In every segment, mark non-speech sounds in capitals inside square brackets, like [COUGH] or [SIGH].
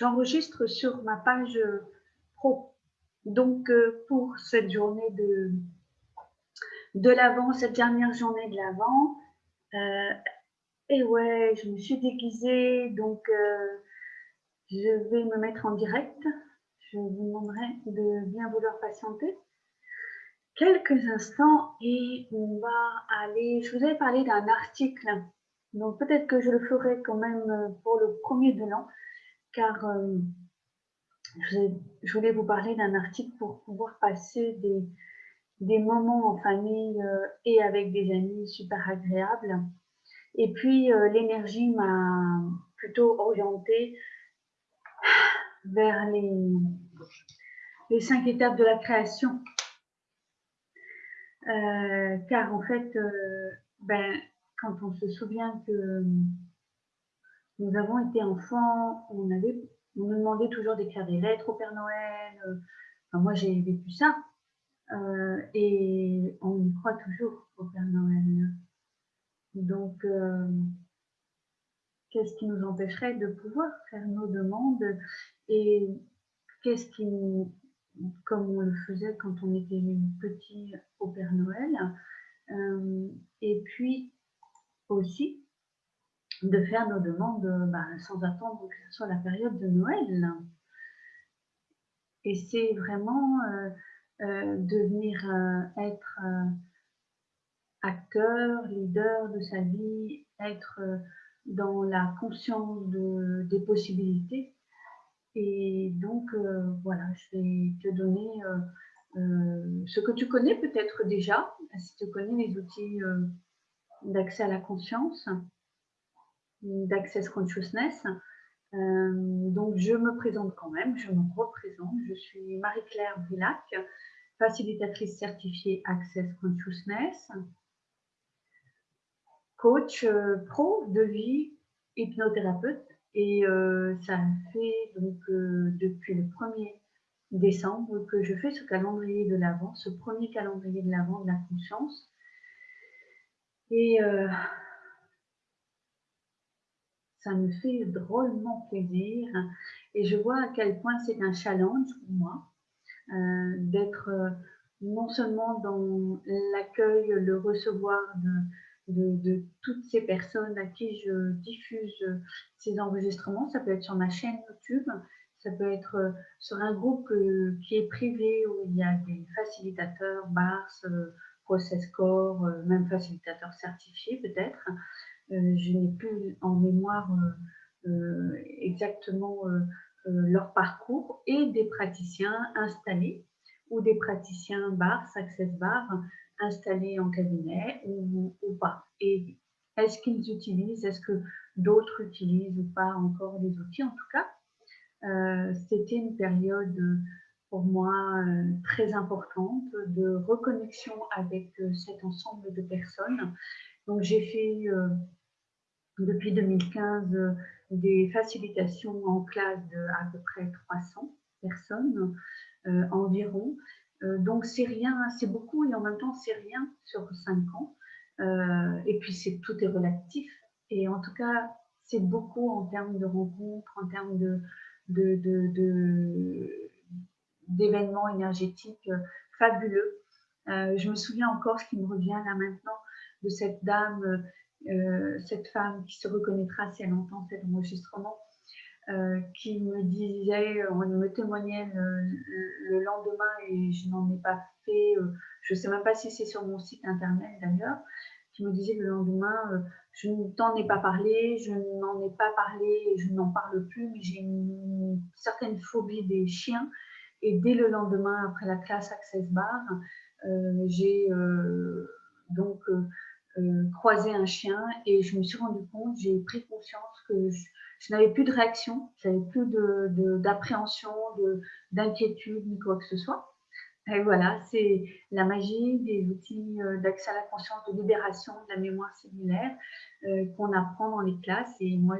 j'enregistre sur ma page pro. Donc, pour cette journée de, de l'avant, cette dernière journée de l'avant, et ouais, je me suis déguisée, donc je vais me mettre en direct. Je vous demanderai de bien vouloir patienter quelques instants et on va aller. Je vous avais parlé d'un article, donc peut-être que je le ferai quand même pour le premier de l'an, car euh, je voulais vous parler d'un article pour pouvoir passer des, des moments en famille euh, et avec des amis super agréables. Et puis euh, l'énergie m'a plutôt orientée vers les, les cinq étapes de la création. Car en fait, ben, quand on se souvient que nous avons été enfants, on, avait, on nous demandait toujours d'écrire des lettres au Père Noël. Euh, enfin, moi, j'ai vécu ça. et on y croit toujours au Père Noël. Donc, qu'est-ce qui nous empêcherait de pouvoir faire nos demandes et qu'est-ce qui, comme on le faisait quand on était petit au Père Noël, euh, et puis aussi de faire nos demandes bah, sans attendre que ce soit la période de Noël. Et c'est vraiment euh, euh, devenir être acteur, leader de sa vie, être dans la conscience de, des possibilités. Et donc, euh, voilà, je vais te donner euh, euh, ce que tu connais peut-être déjà, si tu connais les outils d'accès à la conscience, d'access consciousness. donc, je me présente quand même, je me représente. Je suis Marie-Claire Brillac, facilitatrice certifiée Access Consciousness, coach euh, pro de vie, hypnothérapeute. Et euh, ça fait donc euh, depuis le 1er décembre que je fais ce calendrier de l'Avent, ce premier calendrier de l'Avent de la conscience. Et ça me fait drôlement plaisir. Et je vois à quel point c'est un challenge pour moi d'être non seulement dans l'accueil, le recevoir de, toutes ces personnes à qui je diffuse ces enregistrements. Ça peut être sur ma chaîne YouTube, ça peut être euh, sur un groupe euh, qui est privé où il y a des facilitateurs, BARS, euh, Process Core, même facilitateurs certifiés peut-être. Je n'ai plus en mémoire exactement leur parcours et des praticiens installés ou des praticiens BARS, Access BAR, installés en cabinet ou, pas Et est-ce qu'ils utilisent, est-ce que d'autres utilisent ou pas encore des outils? En tout cas, euh, c'était une période pour moi euh, très importante de reconnexion avec euh, cet ensemble de personnes. Donc j'ai fait depuis 2015 des facilitations en classe de à peu près 300 personnes environ euh, donc c'est rien, c'est beaucoup et en même temps c'est rien sur cinq ans. Euh, et puis c'est tout est relatif. Et en tout cas, c'est beaucoup en termes de rencontres, en termes d'événements énergétiques euh, fabuleux. je me souviens encore ce qui me revient là maintenant de cette dame, cette femme qui se reconnaîtra si elle entend cet enregistrement, euh, qui me disait, on me témoignait le, lendemain et je n'en ai pas fait, euh, je ne sais même pas si c'est sur mon site internet d'ailleurs, qui me disait le lendemain, euh, je ne t'en ai pas parlé, je n'en ai pas parlé je n'en parle plus, mais j'ai une certaine phobie des chiens. Et dès le lendemain, après la classe Access Bar, j'ai donc croisé un chien et je me suis rendu compte, j'ai pris conscience que je n'avais plus de réaction, je n'avais plus d'appréhension, de, d'inquiétude, ni quoi que ce soit. Et voilà, c'est la magie des outils euh, d'accès à la conscience, de libération de la mémoire cellulaire euh, qu'on apprend dans les classes. Et moi,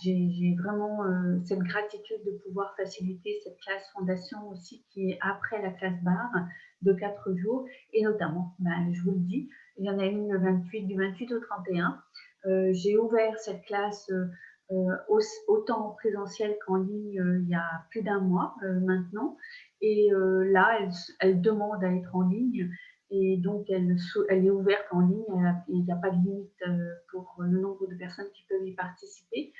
j'ai vraiment euh, cette gratitude de pouvoir faciliter cette classe fondation aussi qui est après la classe barre de quatre jours. Et notamment, ben, je vous le dis, il y en a une le 28, du 28 au 31. j'ai ouvert cette classe autant en présentiel qu'en ligne il y a plus d'un mois maintenant. Et là, elle, demande à être en ligne et donc elle, est ouverte en ligne. Il n'y a pas de limite pour le nombre de personnes qui peuvent y participer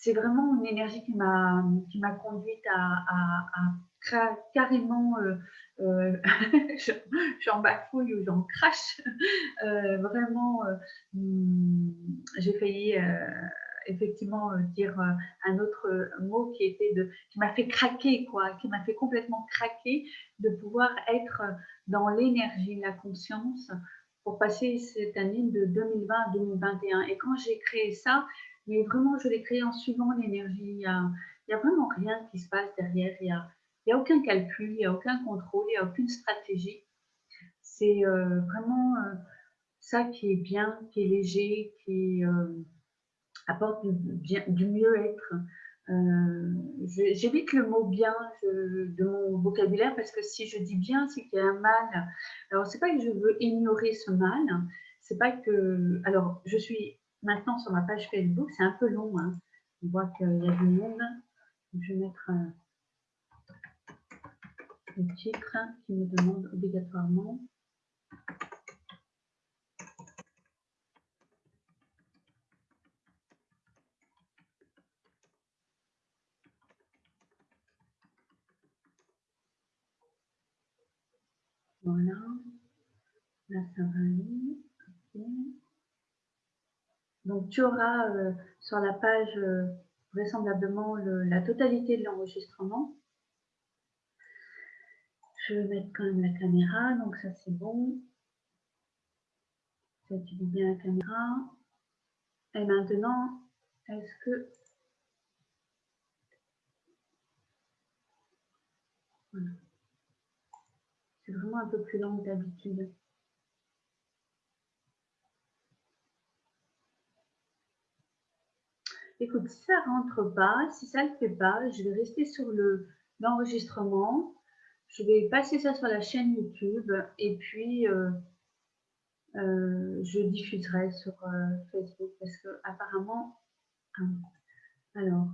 c'est vraiment une énergie qui m'a conduite à, à, carrément euh, euh, [LAUGHS] j'en bafouille ou j'en crache euh, vraiment hmm, j'ai failli effectivement dire un autre mot qui était de qui m'a fait craquer quoi qui m'a fait complètement craquer de pouvoir être dans l'énergie la conscience pour passer cette année de 2020 à 2021 et quand j'ai créé ça mais vraiment, je l'ai créé en suivant l'énergie. Il n'y a, a, vraiment rien qui se passe derrière. Il n'y a, a, aucun calcul, il n'y a aucun contrôle, il n'y a aucune stratégie. C'est euh, vraiment euh, ça qui est bien, qui est léger, qui euh, apporte du, mieux-être. J'évite le mot bien de mon vocabulaire parce que si je dis bien, c'est qu'il y a un mal. Alors, c'est pas que je veux ignorer ce mal, c'est pas que. Alors, je suis Maintenant, sur ma page Facebook, c'est un peu long. Hein. On voit qu'il y a du monde. je vais mettre le titre qui me demande obligatoirement. Voilà. Là, ça va aller. Donc, tu auras euh, sur la page euh, vraisemblablement la totalité de l'enregistrement. Je vais mettre quand même la caméra, donc ça c'est bon. Ça utilise bien la caméra. Et maintenant, est-ce que... Voilà. C'est vraiment un peu plus long que d'habitude. écoute, si ça rentre pas, si ça ne le fait pas, je vais rester sur l'enregistrement. Je vais passer ça sur la chaîne YouTube et puis euh, euh, je diffuserai sur euh, Facebook parce que apparemment, alors,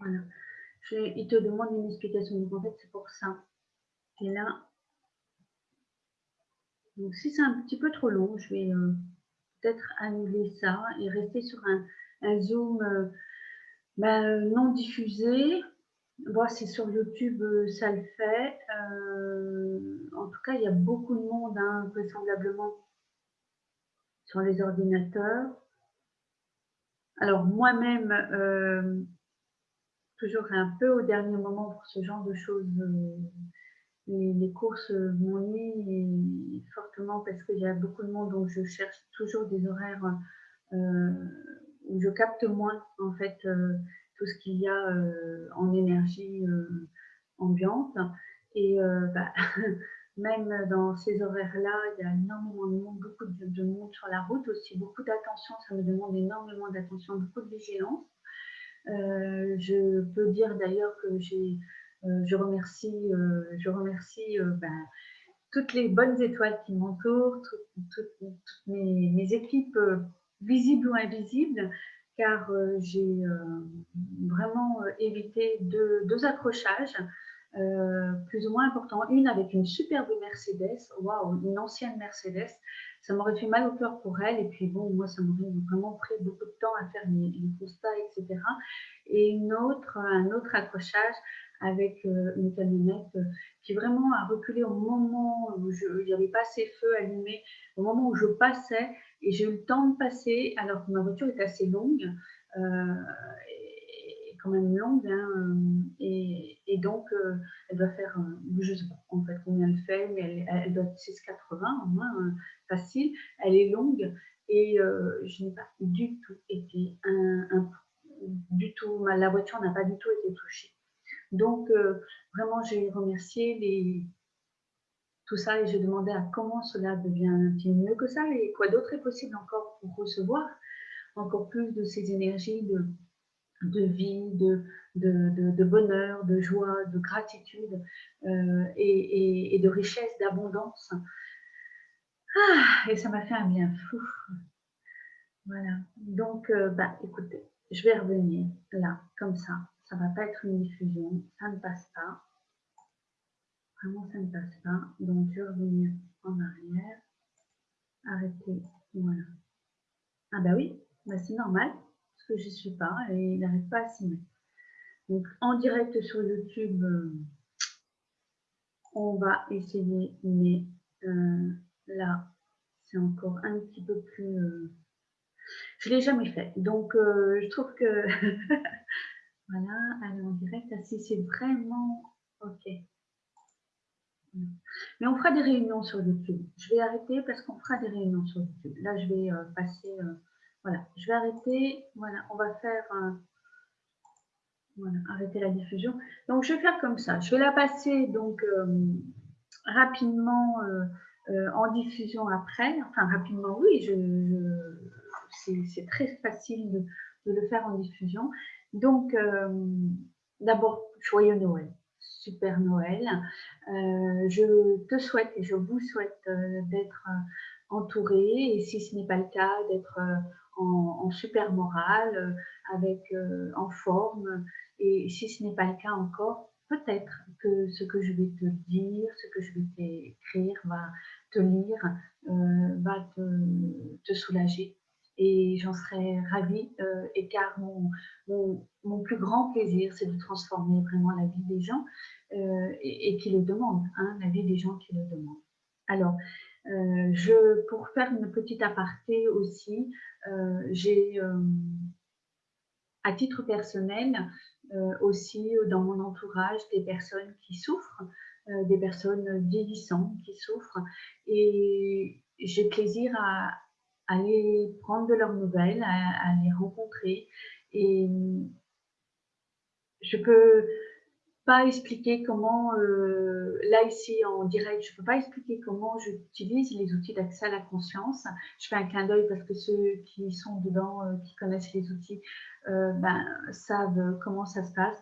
Voilà. il te demande une explication. Donc, en fait, c'est pour ça. Et là, donc si c'est un petit peu trop long, je vais euh, peut-être annuler ça et rester sur un, zoom euh, ben, non diffusé. Voir si sur YouTube euh, ça le fait. en tout cas, il y a beaucoup de monde, hein, vraisemblablement, sur les ordinateurs. Alors moi-même, toujours un peu au dernier moment pour ce genre de choses. Euh, les, courses m'ennuient fortement parce qu'il y a beaucoup de monde, donc je cherche toujours des horaires euh, où je capte moins en fait euh, tout ce qu'il y a en énergie ambiante. Et bah, [LAUGHS] même dans ces horaires-là, il y a énormément de monde, beaucoup de monde sur la route aussi, beaucoup d'attention, ça me demande énormément d'attention, beaucoup de vigilance. Euh, je peux dire d'ailleurs que j'ai, euh, je remercie, euh, je remercie ben, toutes les bonnes étoiles qui m'entourent, toutes, mes, équipes visibles ou invisibles, car j'ai vraiment évité deux, accrochages plus ou moins importants. Une avec une superbe Mercedes, waouh, une ancienne Mercedes, ça m'aurait fait mal au cœur pour elle. Et puis bon, moi, ça m'aurait vraiment pris beaucoup de temps à faire les, constats, etc. Et une autre, un autre accrochage avec euh, une camionnette euh, qui vraiment a reculé au moment où il n'y avait pas assez feux allumés, au moment où je passais, et j'ai eu le temps de passer alors que ma voiture est assez longue. Euh, quand même longue. Hein, et, donc, euh, elle doit faire, euh, je ne sais pas en fait combien elle fait, mais elle, doit être 6,80 au moins, euh, facile. Elle est longue et je n'ai pas du tout été un, du tout, la voiture n'a pas du tout été touchée. Donc, euh, vraiment, j'ai remercié les, tout ça et j'ai demandé à comment cela devient mieux que ça et quoi d'autre est possible encore pour recevoir encore plus de ces énergies de, de vie, de, de, bonheur, de joie, de gratitude euh, et, de richesse, d'abondance. Ah, et ça m'a fait un bien fou. Voilà. Donc, euh, bah, écoutez, je vais revenir là, comme ça. Ça ne va pas être une diffusion. Ça ne passe pas. Vraiment, ça ne passe pas. Donc, je vais revenir en arrière. Arrêter. Voilà. Ah bah oui, bah, c'est normal, que je ne suis pas et il n'arrive pas à s'y mettre. Donc, en direct sur YouTube, euh, on va essayer, mais euh, là, c'est encore un petit peu plus... Euh, je ne l'ai jamais fait, donc je trouve que... [LAUGHS] voilà, aller en direct, ah, si c'est vraiment... Ok. Mais on fera des réunions sur YouTube. Je vais arrêter parce qu'on fera des réunions sur YouTube. Là, je vais passer voilà, je vais arrêter. Voilà, on va faire voilà, arrêter la diffusion. Donc, je vais faire comme ça. Je vais la passer donc euh, rapidement euh, euh, en diffusion après. Enfin, rapidement, oui, je, c'est très facile de, le faire en diffusion. Donc, d'abord, joyeux Noël super Noël. je te souhaite et je vous souhaite d'être entouré et si ce n'est pas le cas, d'être en, super morale, euh, avec, euh, en forme. Et si ce n'est pas le cas encore, peut-être que ce que je vais te dire, ce que je vais t'écrire, va te lire, euh, va te, soulager. Et j'en serais ravie, et car mon, plus grand plaisir, c'est de transformer vraiment la vie des gens et, qui le demandent, hein, la vie des gens qui le demandent. Alors, euh, je, pour faire une petite aparté aussi, euh, j'ai, euh, à titre personnel, aussi dans mon entourage des personnes qui souffrent, des personnes vieillissantes qui souffrent, et j'ai plaisir à, aller prendre de leurs nouvelles, à, à les rencontrer, et je peux pas expliquer comment, là ici en direct, je ne peux pas expliquer comment j'utilise les outils d'accès à la conscience. Je fais un clin d'œil parce que ceux qui sont dedans, euh, qui connaissent les outils, euh, ben, savent comment ça se passe.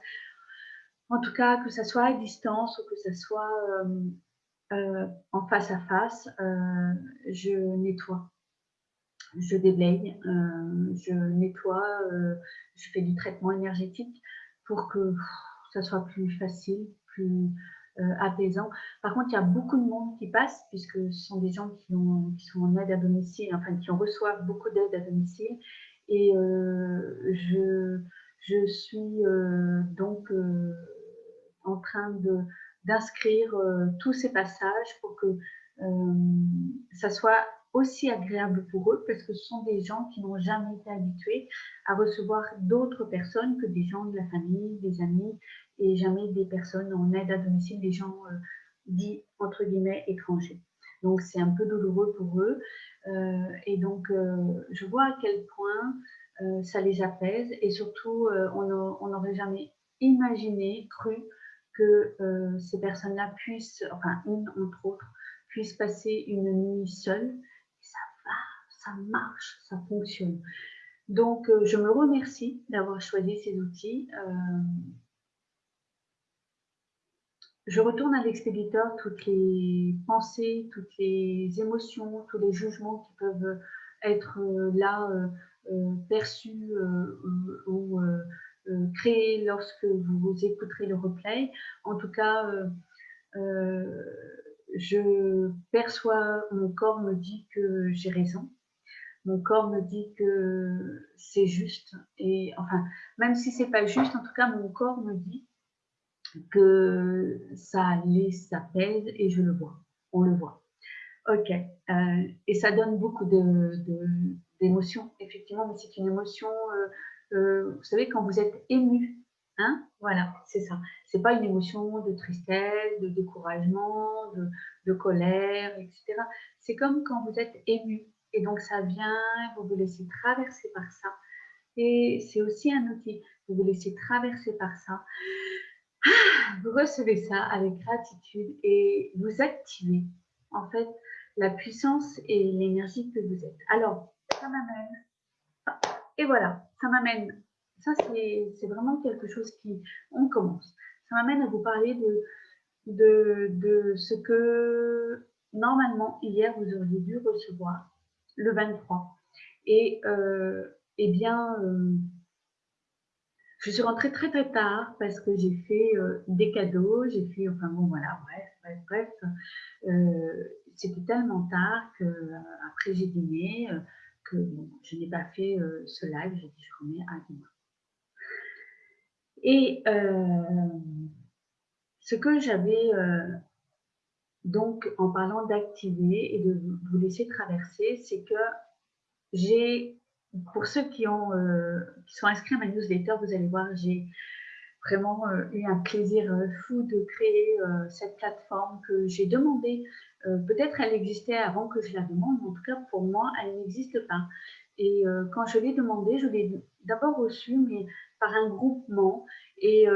En tout cas, que ce soit à distance ou que ce soit en face à face, je nettoie je déblaye, je nettoie, je fais du traitement énergétique pour que ça soit plus facile, plus euh, apaisant. Par contre, il y a beaucoup de monde qui passe, puisque ce sont des gens qui sont en aide à domicile, enfin qui en reçoivent beaucoup d'aide à domicile. Et euh, je, je suis euh, donc en train d'inscrire tous ces passages pour que ça soit aussi agréable pour eux parce que ce sont des gens qui n'ont jamais été habitués à recevoir d'autres personnes que des gens de la famille, des amis et jamais des personnes en aide à domicile, des gens euh, dits entre guillemets étrangers. Donc c'est un peu douloureux pour eux euh, et donc euh, je vois à quel point ça les apaise et surtout on n'aurait jamais imaginé, cru que ces personnes-là puissent, enfin une entre autres, puissent passer une nuit seule ça va, ça marche, ça fonctionne. Donc, euh, je me remercie d'avoir choisi ces outils. Euh, je retourne à l'expéditeur toutes les pensées, toutes les émotions, tous les jugements qui peuvent être euh, là perçus ou créés lorsque vous écouterez le replay. En tout cas, je perçois, mon corps me dit que j'ai raison. Mon corps me dit que c'est juste. Et enfin, même si c'est pas juste, en tout cas, mon corps me dit que ça allait, ça pèse et je le vois. On le voit. Ok. Euh, et ça donne beaucoup d'émotions, effectivement, mais c'est une émotion, euh, euh, vous savez, quand vous êtes ému, Hein voilà, c'est ça. C'est pas une émotion de tristesse, de découragement, de, colère, etc. C'est comme quand vous êtes ému. Et donc, ça vient, vous vous laissez traverser par ça. Et c'est aussi un outil. Vous vous laissez traverser par ça. Vous recevez ça avec gratitude et vous activez en fait la puissance et l'énergie que vous êtes. Alors, ça m'amène, et voilà, ça m'amène, ça c'est vraiment quelque chose qui, on commence, ça m'amène à vous parler de, de, ce que normalement hier vous auriez dû recevoir le 23. Et euh, eh bien, euh, je suis rentrée très très tard parce que j'ai fait euh, des cadeaux, j'ai fait, enfin bon voilà, bref, bref, bref. Euh, c'était tellement tard que après j'ai dîné, que je n'ai pas fait ce live, j'ai dit je remets à demain. Et ce que j'avais donc en parlant d'activer et de vous laisser traverser, c'est que j'ai pour ceux euh, qui sont inscrits à ma newsletter, vous allez voir, j'ai vraiment euh, eu un plaisir euh, fou de créer cette plateforme que j'ai demandé. Peut-être elle existait avant que je la demande, mais en tout cas pour moi, elle n'existe pas. Et quand je l'ai demandé, je l'ai d'abord reçue, mais par un groupement. Et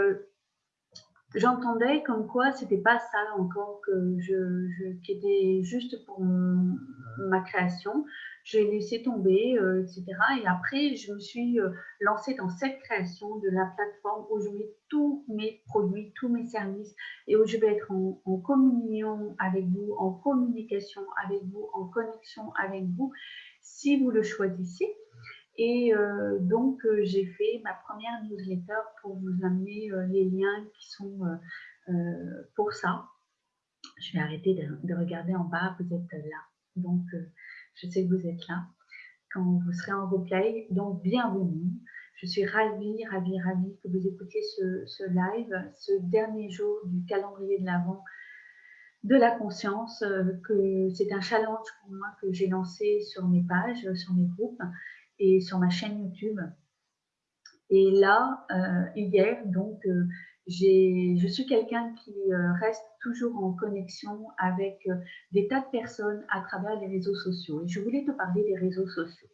j'entendais comme quoi c'était pas ça encore que qui était juste pour ma création j'ai laissé tomber, euh, etc. Et après, je me suis euh, lancée dans cette création de la plateforme où je mets tous mes produits, tous mes services et où je vais être en, communion avec vous, en communication avec vous, en connexion avec vous, si vous le choisissez. Et euh, donc, j'ai fait ma première newsletter pour vous amener les liens qui sont pour ça. Je vais arrêter de, de, regarder en bas, vous êtes là. Donc, je sais que vous êtes là quand vous serez en replay. Donc, bienvenue. Je suis ravie, ravie, ravie que vous écoutiez ce, live, ce dernier jour du calendrier de l'Avent de la conscience, euh, que c'est un challenge pour moi que j'ai lancé sur mes pages, sur mes groupes et sur ma chaîne YouTube. Et là, euh, hier, donc, euh, je suis quelqu'un qui euh, reste toujours en connexion avec euh, des tas de personnes à travers les réseaux sociaux. Et je voulais te parler des réseaux sociaux.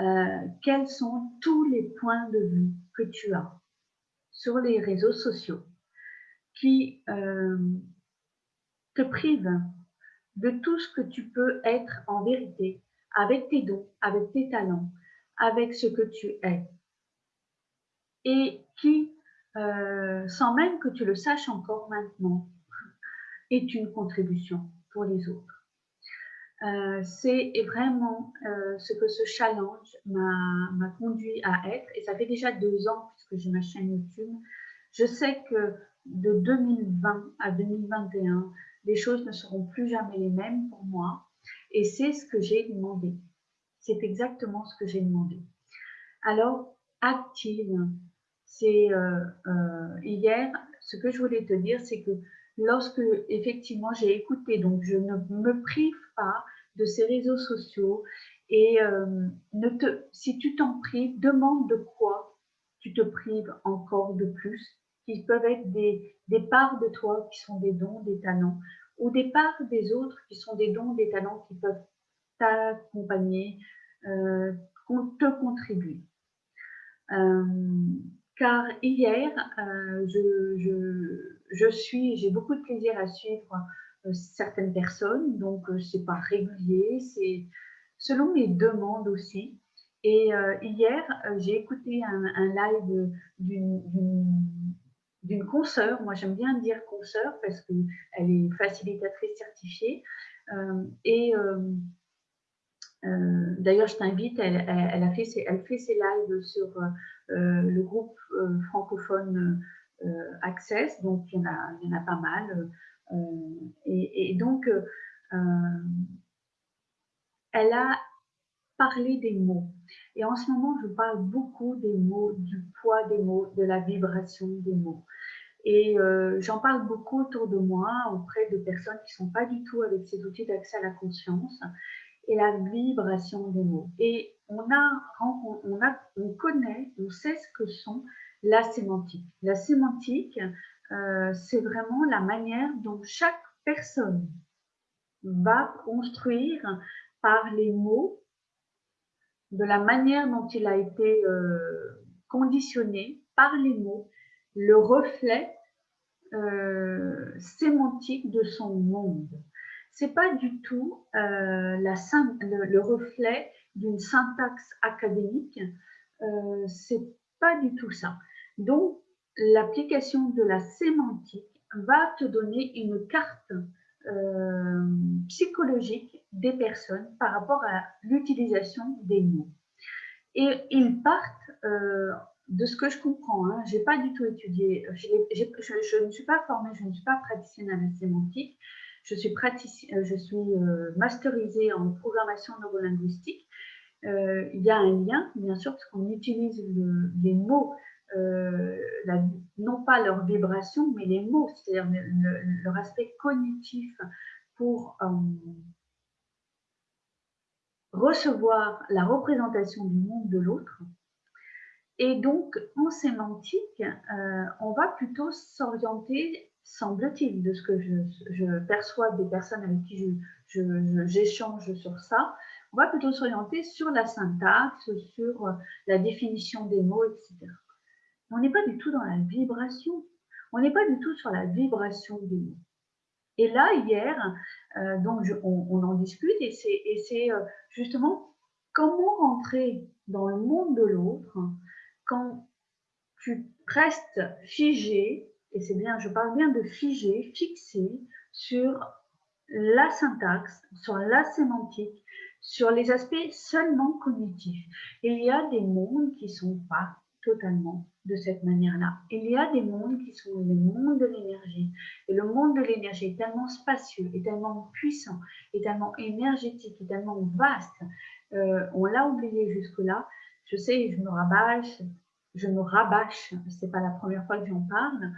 Euh, quels sont tous les points de vue que tu as sur les réseaux sociaux qui te privent de tout ce que tu peux être en vérité avec tes dons, avec tes talents, avec ce que tu es? Et qui euh, sans même que tu le saches encore maintenant, [LAUGHS] est une contribution pour les autres. Euh, c'est vraiment euh, ce que ce challenge m'a conduit à être, et ça fait déjà deux ans puisque j'ai ma chaîne YouTube. Je sais que de 2020 à 2021, les choses ne seront plus jamais les mêmes pour moi, et c'est ce que j'ai demandé. C'est exactement ce que j'ai demandé. Alors, active, c'est euh, euh, hier, ce que je voulais te dire, c'est que lorsque effectivement j'ai écouté, donc je ne me prive pas de ces réseaux sociaux et euh, si tu t'en prives, demande de quoi tu te prives encore de plus, qui peuvent être des, des parts de toi qui sont des dons, des talents, ou des parts des autres qui sont des dons, des talents qui peuvent t'accompagner, te contribuer. Car hier, euh, j'ai beaucoup de plaisir à suivre euh, certaines personnes, donc euh, c'est pas régulier, c'est selon mes demandes aussi. Et hier, j'ai écouté un, live d'une consoeur, moi j'aime bien dire consoeur parce qu'elle est facilitatrice certifiée, et d'ailleurs je t'invite, elle, fait elle fait ses lives sur euh, le groupe euh, francophone euh, Access, donc il y, en a, pas mal. Et, donc, elle a parlé des mots. Et en ce moment, je parle beaucoup des mots, du poids des mots, de la vibration des mots. Et j'en parle beaucoup autour de moi, auprès de personnes qui ne sont pas du tout avec ces outils d'accès à la conscience et la vibration des mots. Et on, a, on, a, on connaît, on sait ce que sont la sémantique. La sémantique, euh, c'est vraiment la manière dont chaque personne va construire par les mots, de la manière dont il a été euh, conditionné par les mots, le reflet euh, sémantique de son monde. C'est pas du tout euh, le, reflet d'une syntaxe académique. Euh, c'est pas du tout ça. Donc, l'application de la sémantique va te donner une carte euh, psychologique des personnes par rapport à l'utilisation des mots. Et ils partent, euh, de ce que je comprends, hein, je n'ai pas du tout étudié, je, ne suis pas formée, je ne suis pas praticienne à la sémantique, je suis, euh, je suis masterisée en programmation neurolinguistique. il y a un lien, bien sûr, parce qu'on utilise les mots euh, non pas leur vibration, mais les mots, c'est-à-dire leur aspect cognitif pour euh, recevoir la représentation du monde de l'autre. Et donc, en sémantique, euh, on va plutôt s'orienter, semble-t-il, de ce que je, perçois des personnes avec qui j'échange sur ça, on va plutôt s'orienter sur la syntaxe, sur la définition des mots, etc on n'est pas du tout dans la vibration. On n'est pas du tout sur la vibration des mots. Et là, hier, euh, donc on, en discute et c'est euh, justement comment rentrer dans le monde de l'autre quand tu restes figé, et c'est bien, je parle bien de figé, fixé sur la syntaxe, sur la sémantique, sur les aspects seulement cognitifs. Il y a des mondes qui sont pas totalement de cette manière-là. Il y a des mondes qui sont le monde de l'énergie. Et le monde de l'énergie est tellement spacieux, est tellement puissant, est tellement énergétique, est tellement vaste. Euh, on l'a oublié jusque-là. Je sais, je me rabâche, je me rabâche, c'est pas la première fois que j'en parle,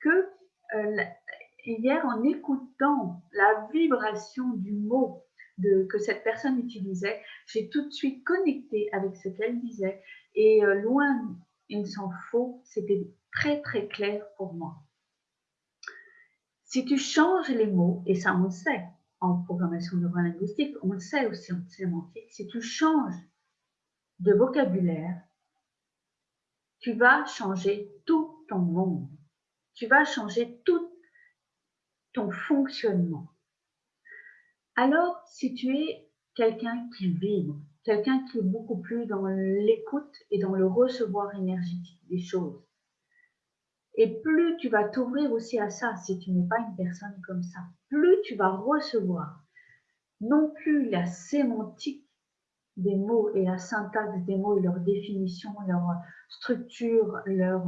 que euh, hier, en écoutant la vibration du mot que cette personne utilisait, j'ai tout de suite connecté avec ce qu'elle disait. Et euh, loin il s'en faut, c'était très très clair pour moi. Si tu changes les mots, et ça on le sait en programmation neurolinguistique, on le sait aussi en sémantique, si tu changes de vocabulaire, tu vas changer tout ton monde. Tu vas changer tout ton fonctionnement. Alors, si tu es quelqu'un qui vibre, quelqu'un qui est beaucoup plus dans l'écoute et dans le recevoir énergétique des choses. Et plus tu vas t'ouvrir aussi à ça, si tu n'es pas une personne comme ça, plus tu vas recevoir non plus la sémantique des mots et la syntaxe des mots et leur définition, leur structure, leur,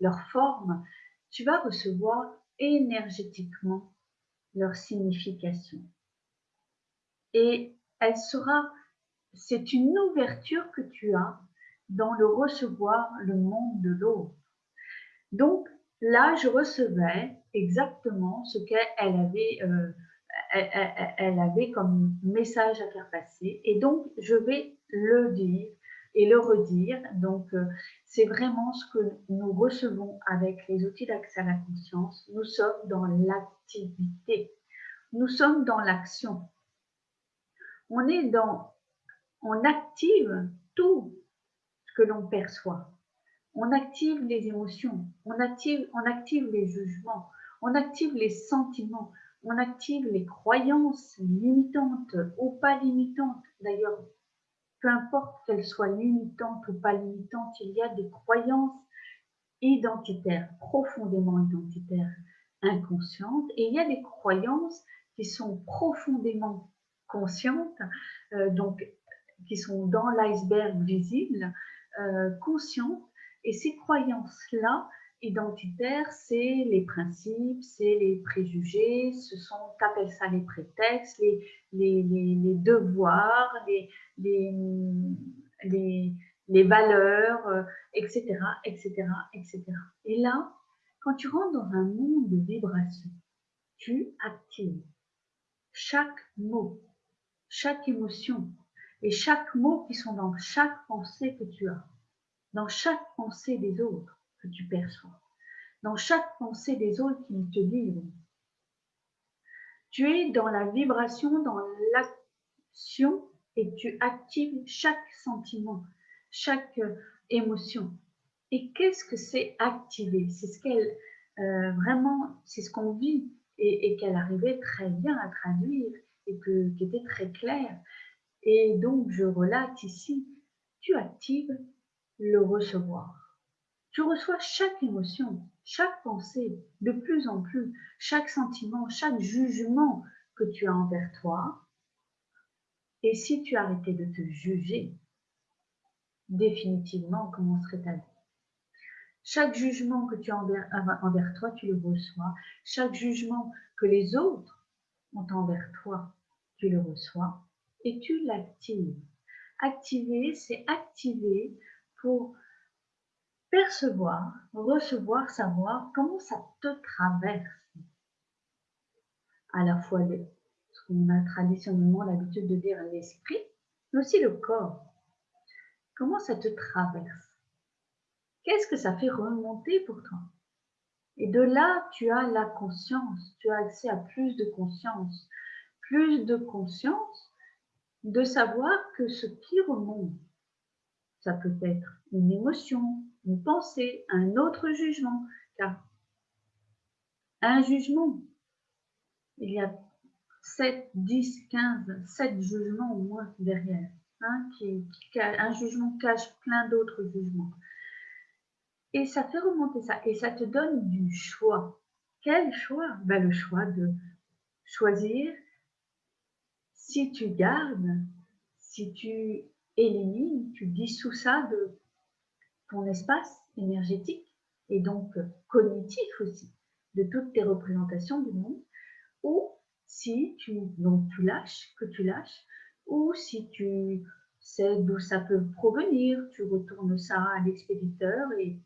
leur forme, tu vas recevoir énergétiquement leur signification. Et elle sera c'est une ouverture que tu as dans le recevoir le monde de l'autre. Donc là, je recevais exactement ce qu'elle avait, euh, elle, avait comme message à faire passer. Et donc, je vais le dire et le redire. Donc, euh, c'est vraiment ce que nous recevons avec les outils d'accès à la conscience. Nous sommes dans l'activité. Nous sommes dans l'action. On est dans on active tout ce que l'on perçoit. On active les émotions, on active, on active les jugements, on active les sentiments, on active les croyances limitantes ou pas limitantes. D'ailleurs, peu importe qu'elles soient limitantes ou pas limitantes, il y a des croyances identitaires, profondément identitaires, inconscientes, et il y a des croyances qui sont profondément conscientes, euh, donc qui sont dans l'iceberg visible, euh, conscientes. Et ces croyances-là, identitaires, c'est les principes, c'est les préjugés, ce sont, appelles ça les prétextes, les, devoirs, les, valeurs, etc., etc., etc. Et là, quand tu rentres dans un monde de vibration, tu actives chaque mot, chaque émotion, et chaque mot qui sont dans chaque pensée que tu as, dans chaque pensée des autres tu perçois, dans chaque pensée des autres qui te livrent. Tu es dans la vibration, dans l'action et tu actives chaque sentiment, chaque émotion. Et qu'est-ce que c'est activer? C'est ce qu'elle euh, vraiment, c'est ce qu'on vit et, qu'elle arrivait très bien à traduire et que, qui était très clair. Et donc, je relate ici, tu actives le recevoir. Tu reçois chaque émotion, chaque pensée, de plus en plus, chaque sentiment, chaque jugement que tu as envers toi. Et si tu arrêtais de te juger, définitivement, comment serait ta vie? Chaque jugement que tu as envers, toi, tu le reçois. Chaque jugement que les autres ont envers toi, tu le reçois et tu l'actives. Activer, c'est activer pour percevoir, recevoir, savoir comment ça te traverse. À la fois ce qu'on a traditionnellement l'habitude de dire l'esprit, mais aussi le corps. Comment ça te traverse? Qu'est-ce que ça fait remonter pour toi? Et de là, tu as la conscience, tu as accès à plus de conscience, plus de conscience de savoir que ce qui remonte, ça peut être une émotion, une pensée, un autre jugement, car un jugement, il y a 7, 10, 15, 7 jugements au moins derrière. Hein, qui, un jugement cache plein d'autres jugements. Et ça fait remonter ça. Et ça te donne du choix. Quel choix? Ben, Le choix de choisir si tu gardes, si tu élimines, tu dissous ça de ton espace énergétique et donc cognitif aussi, de toutes tes représentations du monde, ou si tu, donc tu lâches, que tu lâches, ou si tu sais d'où ça peut provenir, tu retournes ça à l'expéditeur et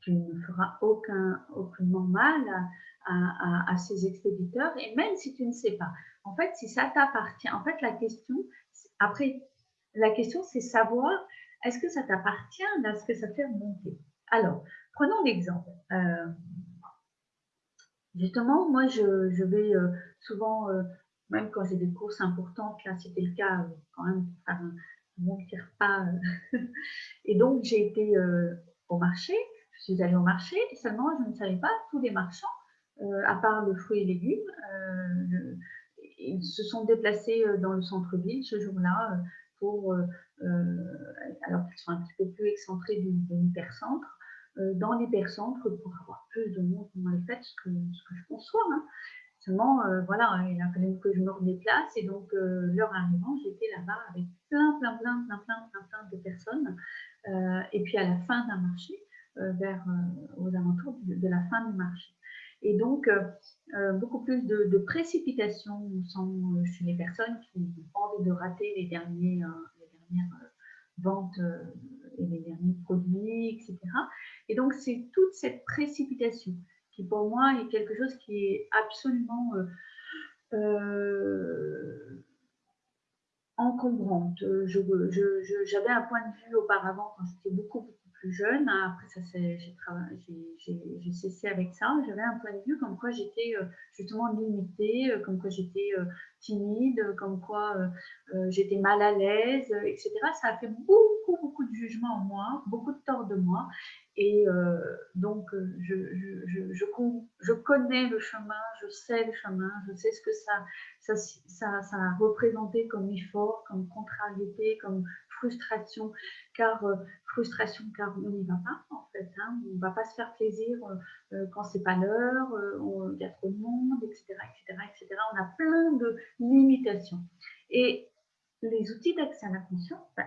tu ne feras aucun, aucunement mal à, ces expéditeurs, et même si tu ne sais pas. En fait, si ça t'appartient, en fait, la question, après, la question, c'est savoir, est-ce que ça t'appartient, est-ce que ça fait remonter? Alors, prenons l'exemple. Euh, justement, moi, je, vais euh, souvent, euh, même quand j'ai des courses importantes, là, c'était le cas quand même, faire un bon pas. [LAUGHS] et donc, j'ai été au marché, je suis allée au marché seulement je ne savais pas tous les marchands, à part le fruit et légumes, ils se sont déplacés dans le centre-ville ce jour-là pour, alors qu'ils sont un petit peu plus excentrés du, hypercentre, dans l'hypercentre pour avoir plus de monde dans les fêtes, ce que, je conçois. Hein. Seulement, voilà, il a fallu que je me redéplace et donc l'heure arrivant, j'étais là-bas avec plein, plein, plein, plein, plein, plein, de personnes. et puis à la fin d'un marché, euh, vers, euh, aux alentours de, la fin du marché. Et donc, euh, beaucoup plus de, précipitation chez les personnes qui n'ont pas envie de rater les, derniers, dernières ventes et les derniers produits, etc. Et donc, c'est toute cette précipitation qui, pour moi, est quelque chose qui est absolument encombrante. J'avais un point de vue auparavant, quand j'étais beaucoup, plus jeune. Après, ça, j'ai cessé avec ça. J'avais un point de vue comme quoi j'étais euh, justement limitée, euh, comme quoi j'étais euh, timide, comme quoi j'étais mal à l'aise, etc. Ça a fait beaucoup, beaucoup de jugements en moi, beaucoup de tort de moi. Et donc, je, je, je, je, connais le chemin, je sais le chemin, je sais ce que ça, ça, ça, ça a représenté comme effort, comme contrariété, comme frustration, car euh, frustration car on n'y va pas en fait, hein. on ne va pas se faire plaisir euh, euh, quand c'est pas l'heure, il y a trop de monde, etc., etc., etc. On a plein de limitations. Et les outils d'accès à la conscience ben,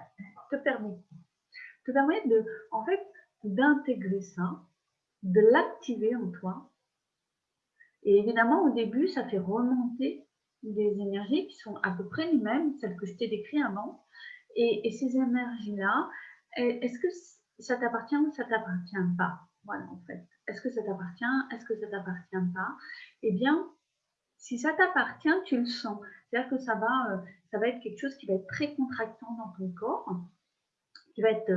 te permettent, te permettent de, en fait, d'intégrer ça, de l'activer en toi. Et évidemment, au début, ça fait remonter des énergies qui sont à peu près les mêmes, celles que je t'ai décrites avant, et, ces énergies-là, est-ce que ça t'appartient ou ça t'appartient pas? Voilà, en fait. Est-ce que ça t'appartient? Est-ce que ça t'appartient pas? Eh bien, si ça t'appartient, tu le sens. C'est-à-dire que ça va, euh, ça va être quelque chose qui va être très contractant dans ton corps, va être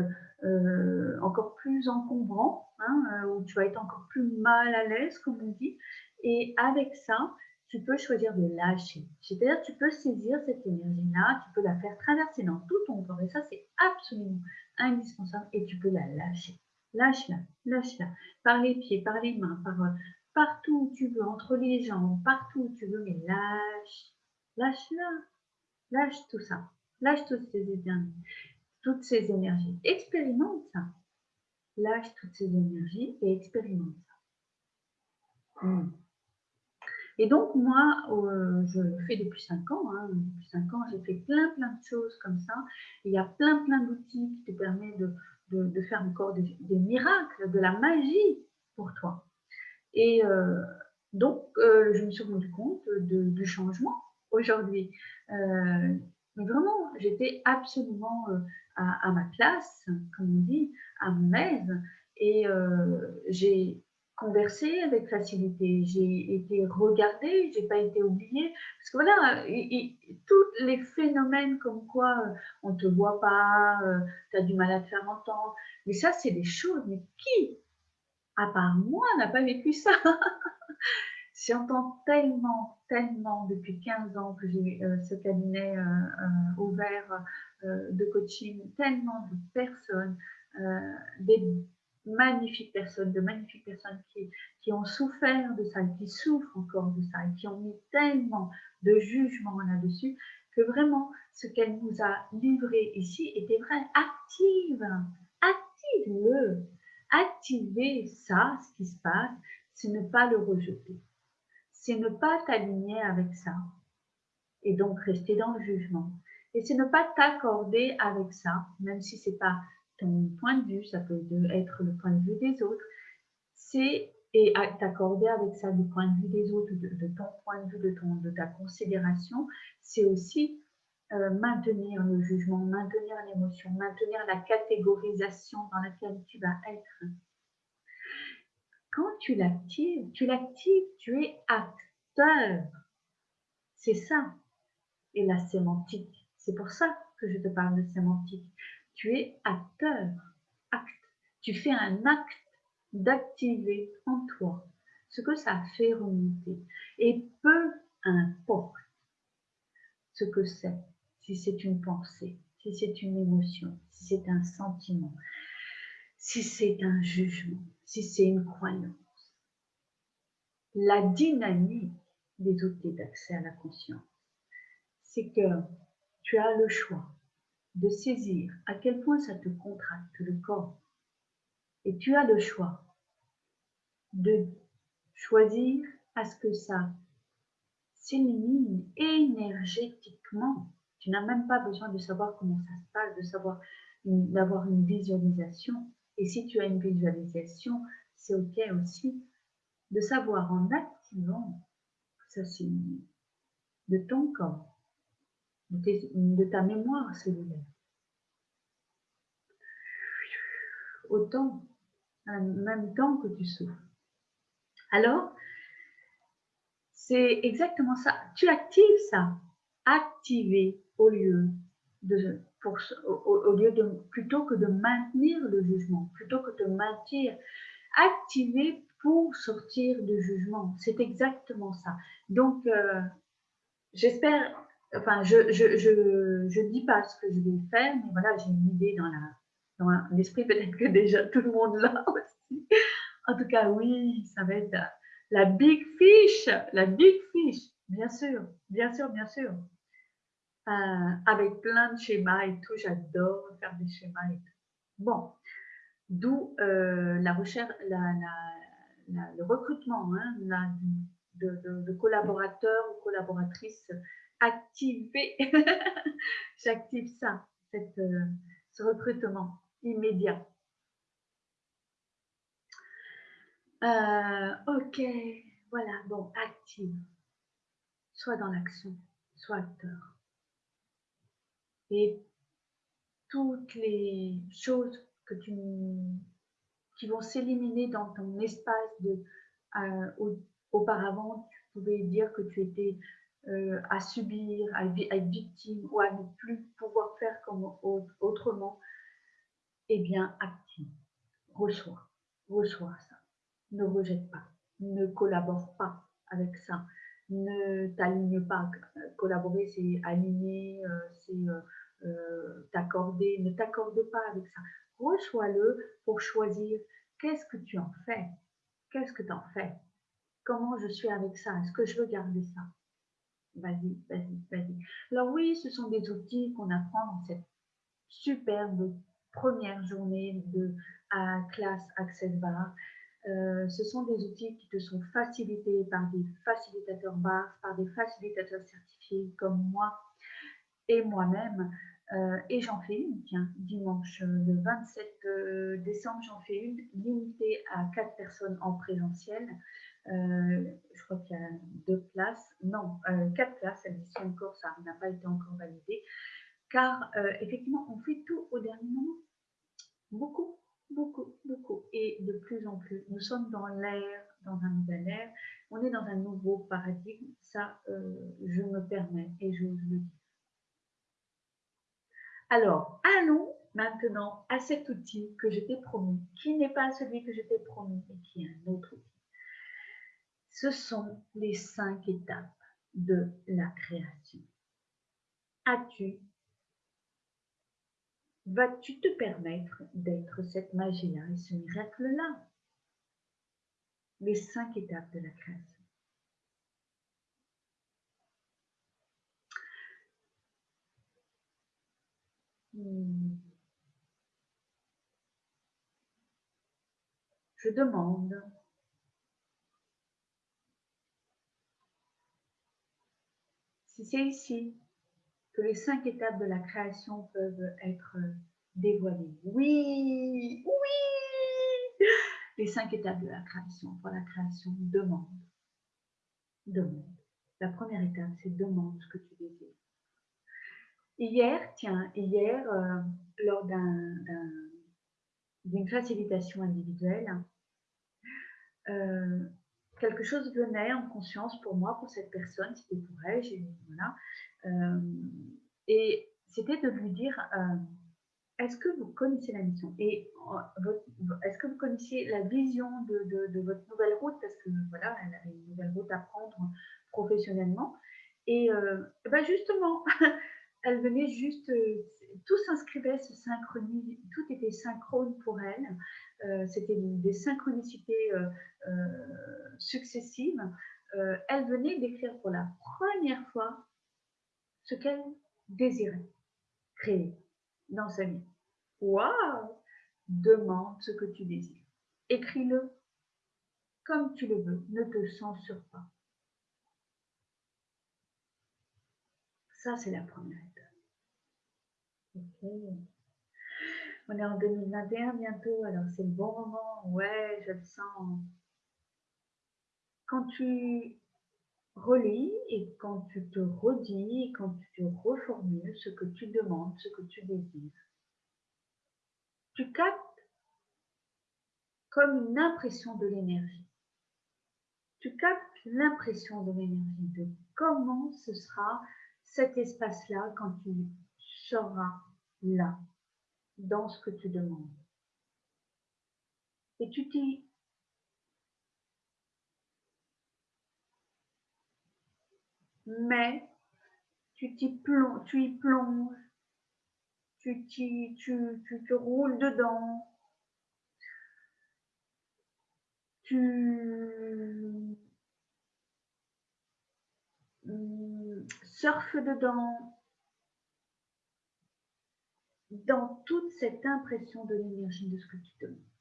euh, encore plus encombrant, hein, euh, où tu vas être encore plus mal à l'aise, comme on dit. Et avec ça, tu peux choisir de lâcher. C'est-à-dire tu peux saisir cette énergie-là, tu peux la faire traverser dans tout ton corps. Et ça, c'est absolument indispensable et tu peux la lâcher. lâche-la, lâche-la. Par les pieds, par les mains, par partout où tu veux, entre les jambes, partout où tu veux, mais lâche, lâche-la, lâche tout ça, lâche toutes ces énergies, toutes ces énergies. Expérimente ça. Lâche toutes ces énergies et expérimente ça. Hmm. Et donc, moi, euh, je le fais depuis 5 ans. Hein. depuis 5 ans, j'ai fait plein, plein de choses comme ça. il y a plein, plein d'outils qui te permettent de, faire encore des, miracles, de la magie pour toi. Et euh, donc, euh, je me suis rendu compte du changement aujourd'hui. mais vraiment, j'étais absolument à, ma place, comme on dit, à mon aise. Et j'ai converser avec facilité, j'ai été regardée, j'ai pas été oubliée. Parce que voilà, tous les phénomènes comme quoi euh, on te voit pas, euh, tu as du mal à te faire entendre, mais ça, c'est des choses, mais qui, à part moi, n'a pas vécu ça? [LAUGHS] J'entends tellement, tellement depuis 15 ans que j'ai euh, ce cabinet ouvert de coaching, tellement de personnes, des magnifiques personnes, de magnifiques personnes qui, qui ont souffert de ça, qui souffrent encore de ça, et qui ont mis tellement de jugement là-dessus, que vraiment ce qu'elle nous a livré ici était vrai. Active, active-le, activez ça, ce qui se passe, c'est ne pas le rejeter, c'est ne pas t'aligner avec ça, et donc rester dans le jugement. Et c'est ne pas t'accorder avec ça, même si c'est pas ton point de vue, ça peut être le point de vue des autres, c'est et t'accorder avec ça du point de vue des autres, de, ton point de vue, de, ton, de ta considération, c'est aussi euh, maintenir le jugement, maintenir l'émotion, maintenir la catégorisation dans laquelle tu vas être. Quand tu l'actives, tu l'actives, tu es acteur. C'est ça. Et la sémantique, c'est pour ça que je te parle de sémantique tu es acteur, acte. Tu fais un acte d'activer en toi ce que ça fait remonter. Et peu importe ce que c'est, si c'est une pensée, si c'est une émotion, si c'est un sentiment, si c'est un jugement, si c'est une croyance. La dynamique des outils d'accès à la conscience, c'est que tu as le choix de saisir à quel point ça te contracte le corps. Et tu as le choix de choisir à ce que ça s'élimine énergétiquement. Tu n'as même pas besoin de savoir comment ça se passe, de savoir d'avoir une visualisation. Et si tu as une visualisation, c'est OK aussi de savoir en activant ça s'élimine de ton corps de, ta mémoire cellulaire. Autant, en même temps que tu souffres. Alors, c'est exactement ça. Tu actives ça. Activer au lieu de, pour, au, lieu de, plutôt que de maintenir le jugement, plutôt que de maintenir, activer pour sortir du jugement. C'est exactement ça. Donc, euh, j'espère enfin, je ne dis pas ce que je vais faire, mais voilà, j'ai une idée dans la dans l'esprit, peut-être que déjà tout le monde l'a [LAUGHS] aussi. En tout cas, oui, ça va être la, big fish, la big fish, bien sûr, bien sûr, bien sûr. Euh, avec plein de schémas et tout, j'adore faire des schémas et tout. Bon, d'où euh, la recherche, le recrutement hein, de, collaborateurs ou collaboratrices activer, [LAUGHS] j'active ça, cette, euh, ce recrutement immédiat. Euh, ok, voilà, bon, active. Soit dans l'action, soit acteur. Et toutes les choses que tu, qui vont s'éliminer dans ton espace de euh, auparavant, tu pouvais dire que tu étais euh, à subir, à, être victime ou à ne plus pouvoir faire comme autrement, eh bien, active, reçois, reçois ça. Ne rejette pas, ne collabore pas avec ça, ne t'aligne pas. Collaborer, c'est aligner, euh, c'est euh, t'accorder, ne t'accorde pas avec ça. reçois-le pour choisir qu'est-ce que tu en fais. Qu'est-ce que tu en fais? Comment je suis avec ça? Est-ce que je veux garder ça? Vas-y, vas-y, vas-y. Alors oui, ce sont des outils qu'on apprend dans cette superbe première journée de classe Access Bar. Euh, ce sont des outils qui te sont facilités par des facilitateurs bars, par des facilitateurs certifiés comme moi et moi-même. Euh, et j'en fais une, tiens, dimanche euh, le 27 décembre, j'en fais une limitée à quatre personnes en présentiel. Je crois qu'il y a deux places, non, quatre places, elles y sont encore, ça n'a pas été encore validé. Car effectivement, on fait tout au dernier moment. Beaucoup, beaucoup, beaucoup. Et de plus en plus, nous sommes dans l'air, dans un nouvel air. On est dans un nouveau paradigme. Ça, euh, je me permets et j'ose le dire. Alors, allons maintenant à cet outil que je t'ai promis, qui n'est pas celui que je t'ai promis, mais qui est un autre outil. Ce sont les cinq étapes de la création. As-tu? Vas-tu te permettre d'être cette magie-là et ce miracle-là? Les cinq étapes de la création. Hmm. Je demande si c'est ici que les cinq étapes de la création peuvent être dévoilées. Oui, oui Les cinq étapes de la création. Pour la création, demande. Demande. La première étape, c'est demande ce que tu désires. Hier, tiens, hier, euh, lors d'une facilitation individuelle, euh, quelque chose venait en conscience pour moi, pour cette personne, c'était pour elle, voilà, euh, et c'était de lui dire euh, est-ce que vous connaissez la mission? Et euh, est-ce que vous connaissiez la vision de, votre nouvelle route? Parce que voilà, elle avait une nouvelle route à prendre professionnellement. Et ben justement, [LAUGHS] elle venait juste, tout s'inscrivait, tout était synchrone pour elle. C'était des synchronicités successives. elle venait d'écrire pour la première fois ce qu'elle désirait créer dans sa vie. Waouh Demande ce que tu désires. Écris-le comme tu le veux. Ne te censure pas. Ça, c'est la première étape. On est en 2021 bientôt, alors c'est le bon moment. Ouais, je le sens. Quand tu relis et quand tu te redis, quand tu te reformules ce que tu demandes, ce que tu désires, tu captes comme une impression de l'énergie. Tu captes l'impression de l'énergie, de comment ce sera cet espace-là quand tu seras là, dans ce que tu demandes. Et tu t'y mais tu, t'y plonges, tu y plonges, tu, tu, roules dedans, tu surfes dedans, dans toute cette impression de l'énergie de ce que tu demandes.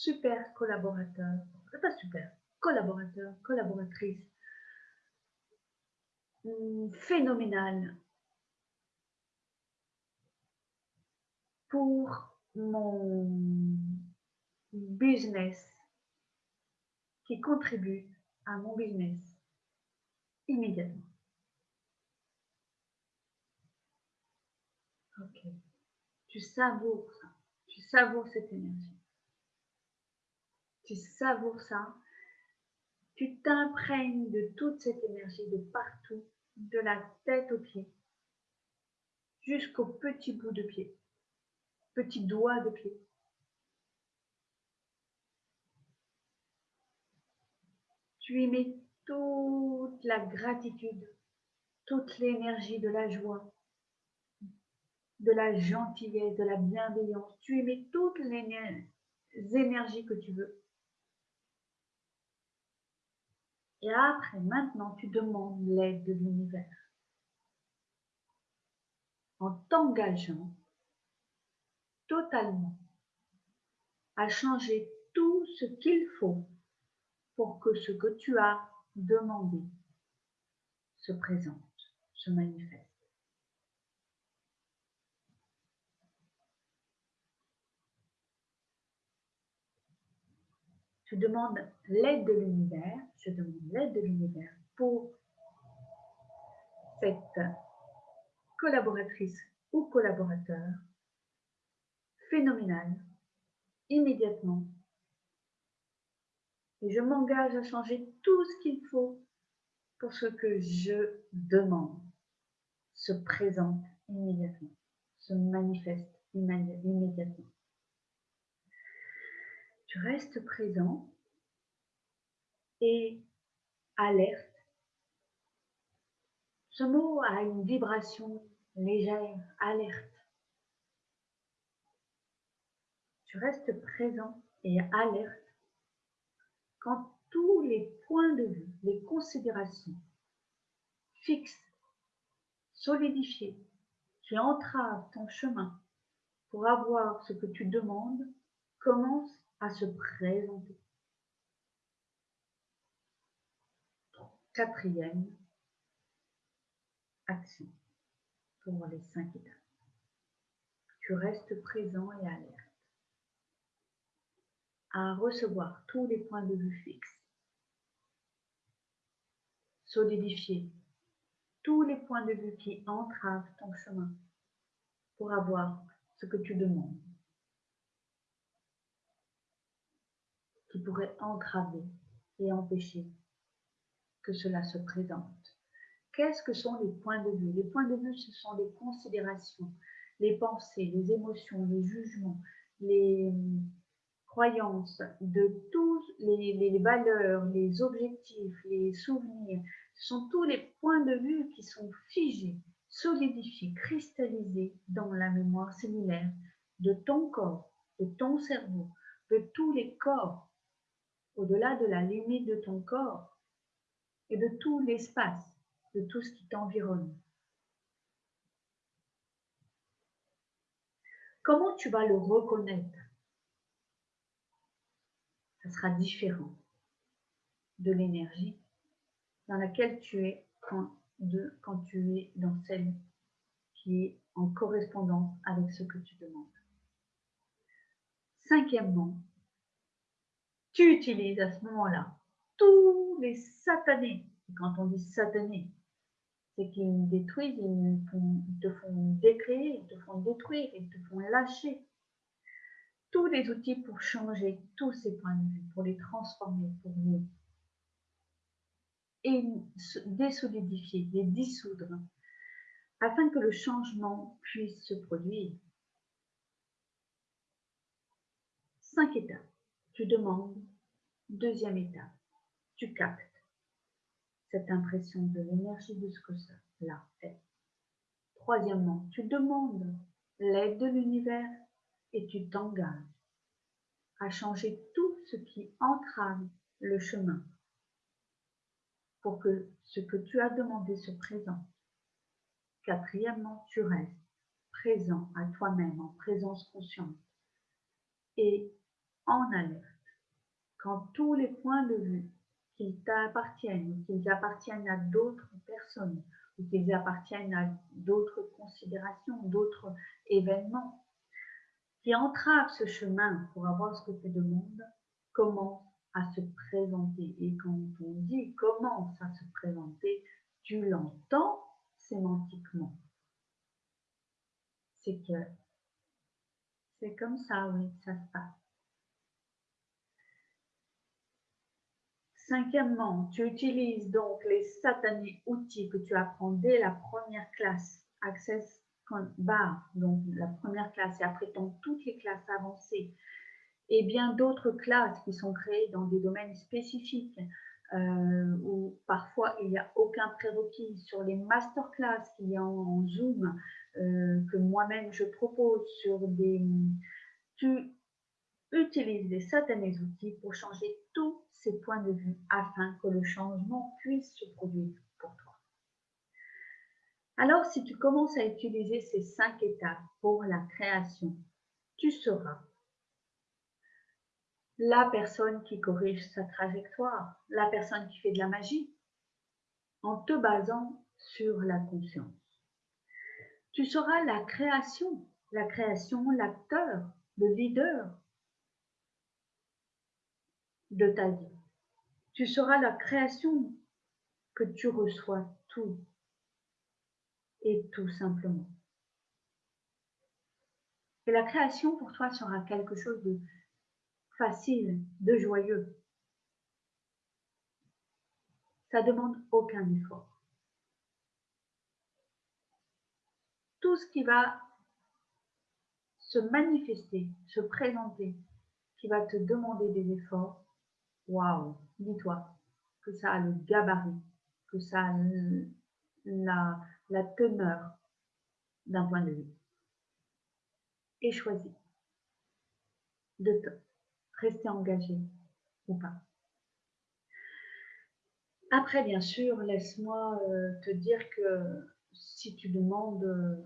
super collaborateur, pas super, collaborateur, collaboratrice, hmm, phénoménal. Pour mon business qui contribue à mon business immédiatement. Ok. Tu savoures ça. Tu savoures cette énergie tu savoures ça, tu t'imprègnes de toute cette énergie de partout, de la tête aux pieds, jusqu'au petit bout de pied, petit doigt de pied. Tu mets toute la gratitude, toute l'énergie de la joie, de la gentillesse, de la bienveillance. Tu émets toutes les énergies que tu veux. Et après, maintenant, tu demandes l'aide de l'univers. En t'engageant totalement à changer tout ce qu'il faut pour que ce que tu as demandé se présente, se manifeste. Tu demandes l'aide de l'univers, je demande l'aide de l'univers pour cette collaboratrice ou collaborateur phénoménal immédiatement. Et je m'engage à changer tout ce qu'il faut pour ce que je demande se présente immédiatement, se manifeste immédiatement. Tu restes présent et alerte. Ce mot a une vibration légère, alerte. Tu restes présent et alerte quand tous les points de vue, les considérations fixes, solidifiées, qui entravent ton chemin pour avoir ce que tu demandes, commencent à se présenter. Quatrième action pour les cinq étapes. Tu restes présent et alerte à recevoir tous les points de vue fixes, solidifier tous les points de vue qui entravent ton chemin pour avoir ce que tu demandes, qui pourrait entraver et empêcher que cela se présente. Qu'est-ce que sont les points de vue? Les points de vue, ce sont les considérations, les pensées, les émotions, les jugements, les, croyances, de tous les, valeurs, les objectifs, les souvenirs, ce sont tous les points de vue qui sont figés, solidifiés, cristallisés dans la mémoire cellulaire de ton corps, de ton cerveau, de tous les corps, au-delà de la limite de ton corps et de tout l'espace, de tout ce qui t'environne. Comment tu vas le reconnaître? Ça sera différent de l'énergie dans laquelle tu es quand, tu es dans celle qui est en correspondance avec ce que tu demandes. Cinquièmement, tu utilises à ce moment-là tous les satanés. quand on dit satanés, c'est qu'ils détruisent, ils, te font décréer, ils te font détruire, ils te font lâcher tous les outils pour changer tous ces points de vue, pour les transformer, pour les désolidifier, les dissoudre, afin que le changement puisse se produire. Cinq étapes. Tu demandes. Deuxième étape. Tu captes cette impression de l'énergie de ce que ça là est. Troisièmement, tu demandes l'aide de l'univers et tu t'engages à changer tout ce qui entrave le chemin pour que ce que tu as demandé se présente. Quatrièmement, tu restes présent à toi-même en présence consciente et en alerte quand tous les points de vue qui t'appartiennent ou qu'ils appartiennent à d'autres personnes ou qu'ils appartiennent à d'autres considérations, d'autres événements qui entrave ce chemin pour avoir ce que tu demandes commence à se présenter. Et quand on dit commence à se présenter, tu l'entends sémantiquement. C'est que c'est comme ça, oui, ça se passe. Cinquièmement, tu utilises donc les satanés outils que tu apprends dès la première classe, Access barre, donc la première classe, et après dans toutes les classes avancées, et bien d'autres classes qui sont créées dans des domaines spécifiques, euh, où parfois il n'y a aucun prérequis sur les masterclass qu'il y a en, Zoom euh, que moi-même je propose sur des... Tu utilises des satanés outils pour changer tous ces points de vue afin que le changement puisse se produire. Alors, si tu commences à utiliser ces cinq étapes pour la création, tu seras la personne qui corrige sa trajectoire, la personne qui fait de la magie, en te basant sur la conscience. Tu seras la création, la création, l'acteur, le leader de ta vie. Tu seras la création que tu reçois tout et tout simplement. Et la création pour toi sera quelque chose de facile, de joyeux. Ça demande aucun effort. Tout ce qui va se manifester, se présenter, qui va te demander des efforts, waouh, dis-toi que ça a le gabarit, que ça la, la teneur d'un point de vue. Et choisis de te rester engagé ou pas. Après, bien sûr, laisse-moi euh, te dire que si tu demandes euh,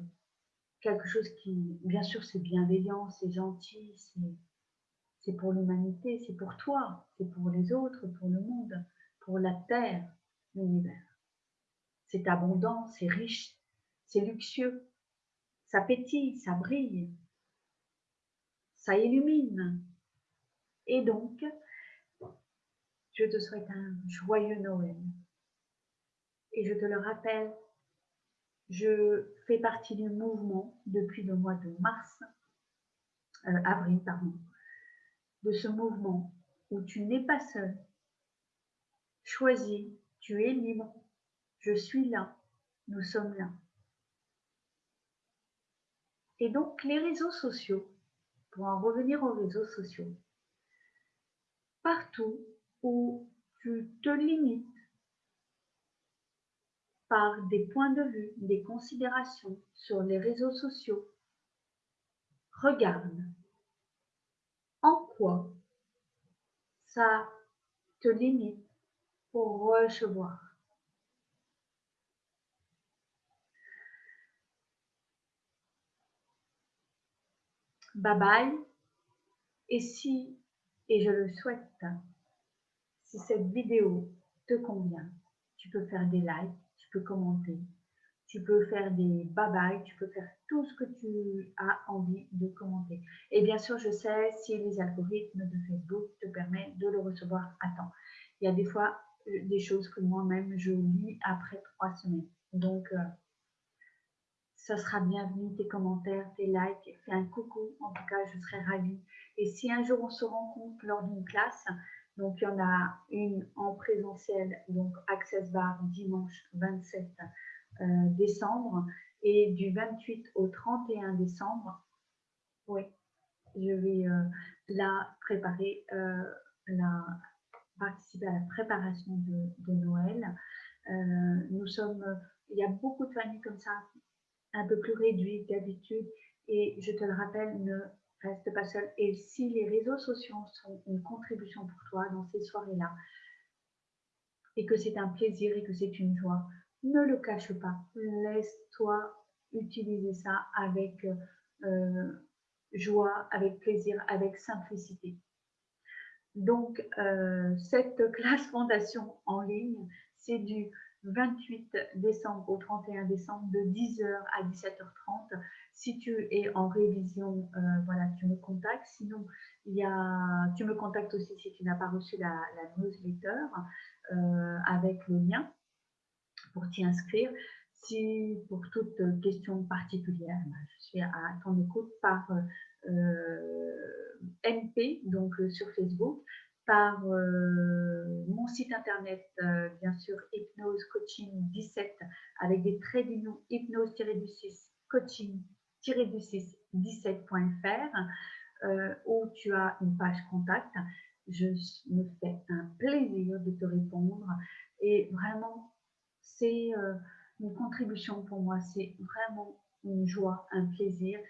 quelque chose qui, bien sûr, c'est bienveillant, c'est gentil, c'est pour l'humanité, c'est pour toi, c'est pour les autres, pour le monde, pour la terre, l'univers. C'est abondant, c'est riche, c'est luxueux, ça pétille, ça brille, ça illumine, et donc, je te souhaite un joyeux Noël. Et je te le rappelle, je fais partie du mouvement depuis le mois de mars, euh, avril, pardon, de ce mouvement où tu n'es pas seul. Choisis, tu es libre, je suis là, nous sommes là. Et donc les réseaux sociaux, pour en revenir aux réseaux sociaux, partout où tu te limites par des points de vue, des considérations sur les réseaux sociaux, regarde en quoi ça te limite pour recevoir. Bye bye. Et si et je le souhaite. Si cette vidéo te convient, tu peux faire des likes, tu peux commenter, tu peux faire des bye-bye, tu peux faire tout ce que tu as envie de commenter. Et bien sûr, je sais si les algorithmes de Facebook te permettent de le recevoir à temps. Il y a des fois euh, des choses que moi-même je lis après trois semaines. Donc, euh, ça sera bienvenu tes commentaires, tes likes, fais un coucou. En tout cas, je serai ravie et si un jour on se rencontre lors d'une classe, donc il y en a une en présentiel, donc Access Bar dimanche 27 euh, décembre, et du 28 au 31 décembre, oui, je vais euh, la préparer, euh, la, participer à la préparation de, de Noël. nous sommes, il y a beaucoup de familles comme ça, un peu plus réduites d'habitude, et je te le rappelle, ne reste pas seul. Et si les réseaux sociaux sont une contribution pour toi dans ces soirées-là, et que c'est un plaisir et que c'est une joie, ne le cache pas. Laisse-toi utiliser ça avec euh, joie, avec plaisir, avec simplicité. Donc, euh, cette classe fondation en ligne, c'est du 28 décembre au 31 décembre de 10h à 17h30. Si tu es en révision, euh, voilà, tu me contactes. Sinon, il y a, tu me contactes aussi si tu n'as pas reçu la, newsletter euh, avec le lien pour t'y inscrire. Si pour toute question particulière, ben, je suis à ton écoute par euh, MP, donc sur Facebook par euh, mon site internet, euh, bien sûr, Hypnose Coaching 17, avec des traits d'union hypnose-du-6 coaching-du-6 17.fr, euh, où tu as une page contact. je me fais un plaisir de te répondre. Et vraiment, c'est une contribution pour moi. C'est vraiment une joie, un plaisir,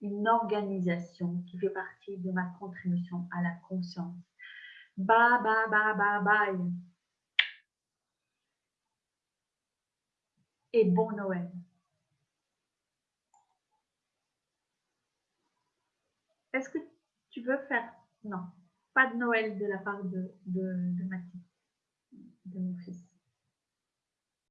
une organisation qui fait partie de ma contribution à la conscience. Bye, bye, bye, bye, bye. Et bon Noël. Est-ce que tu veux faire Non, pas de Noël de la part de, de, de de mon fils?